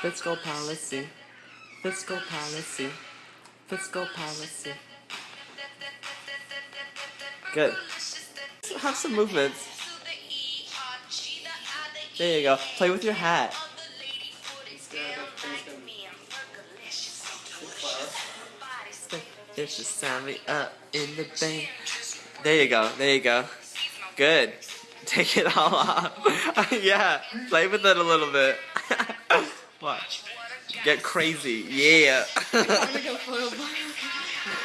Fiscal policy. Fiscal policy. Fiscal policy. Good. Have some movements. There you go. Play with your hat. There's just sound up in the bank. There you go. There you go. Good. Take it all off. yeah. Play with it a little bit. Get crazy. Yeah.